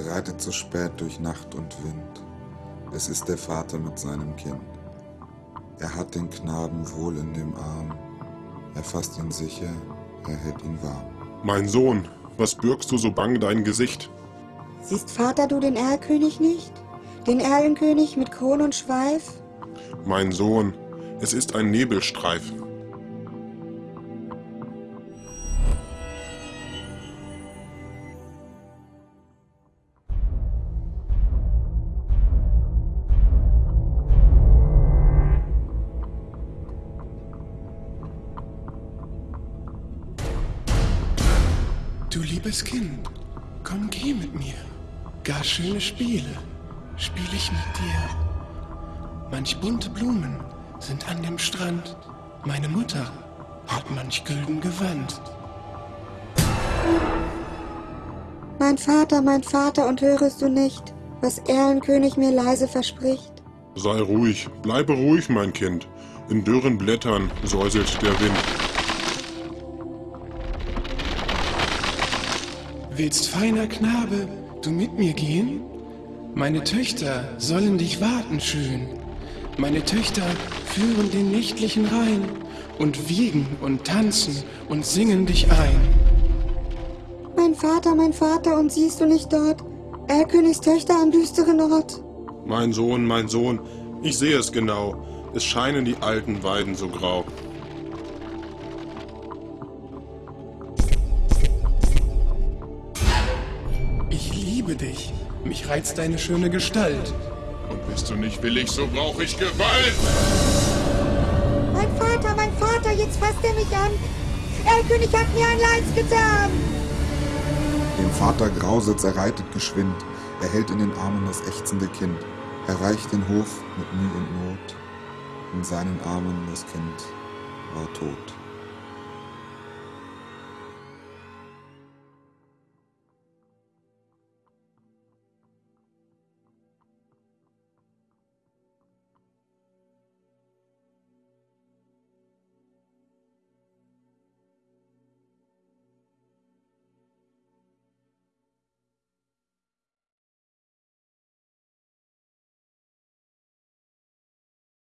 reitet zu spät durch Nacht und Wind. Es ist der Vater mit seinem Kind. Er hat den Knaben wohl in dem Arm. Er fasst ihn sicher, er hält ihn warm. Mein Sohn, was bürgst du so bang dein Gesicht? Siehst Vater du den Erlkönig nicht? Den Erlenkönig mit Kron und Schweif? Mein Sohn, es ist ein Nebelstreif. Du liebes Kind, komm geh mit mir. Gar schöne Spiele spiel ich mit dir. Manch bunte Blumen sind an dem Strand. Meine Mutter hat manch gülden Gewand. Mein Vater, mein Vater, und hörest du nicht, was Erlenkönig mir leise verspricht? Sei ruhig, bleibe ruhig, mein Kind. In dürren Blättern säuselt der Wind. Willst, feiner Knabe, du mit mir gehen? Meine Töchter sollen dich warten schön. Meine Töchter führen den nächtlichen Rhein und wiegen und tanzen und singen dich ein. Mein Vater, mein Vater, und siehst du nicht dort Erlkönigs Töchter am düsteren Ort? Mein Sohn, mein Sohn, ich sehe es genau. Es scheinen die alten Weiden so grau. Liebe dich, mich reizt deine schöne Gestalt. Und bist du nicht willig, so brauche ich Gewalt. Mein Vater, mein Vater, jetzt fasst er mich an. Erlkönig hat mir ein Leids getan. Dem Vater grauset's, er reitet geschwind. Er hält in den Armen das ächzende Kind. Erreicht den Hof mit Mühe und Not. In seinen Armen das Kind war tot.